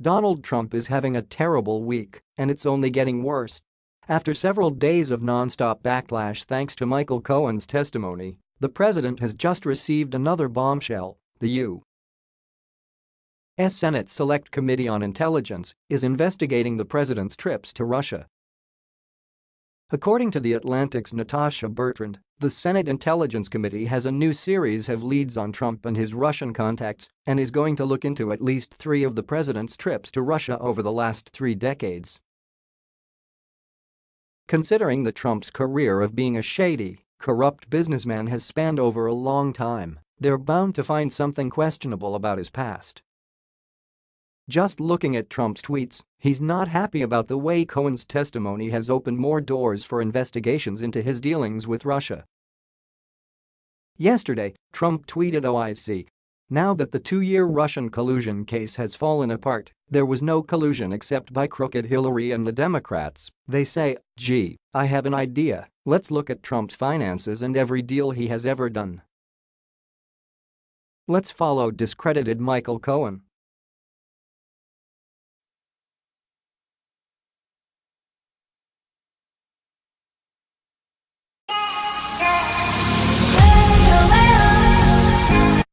Donald Trump is having a terrible week, and it's only getting worse. After several days of non-stop backlash thanks to Michael Cohen's testimony, the president has just received another bombshell, the U. S. Senate Select Committee on Intelligence is investigating the president's trips to Russia. According to The Atlantic's Natasha Bertrand, the Senate Intelligence Committee has a new series of leads on Trump and his Russian contacts and is going to look into at least three of the president's trips to Russia over the last three decades. Considering that Trump's career of being a shady, corrupt businessman has spanned over a long time, they're bound to find something questionable about his past. Just looking at Trump's tweets, he's not happy about the way Cohen's testimony has opened more doors for investigations into his dealings with Russia. Yesterday, Trump tweeted oh, OIC, now that the two-year Russian collusion case has fallen apart, there was no collusion except by crooked Hillary and the Democrats, they say, gee, I have an idea, let's look at Trump's finances and every deal he has ever done. Let's follow discredited Michael Cohen.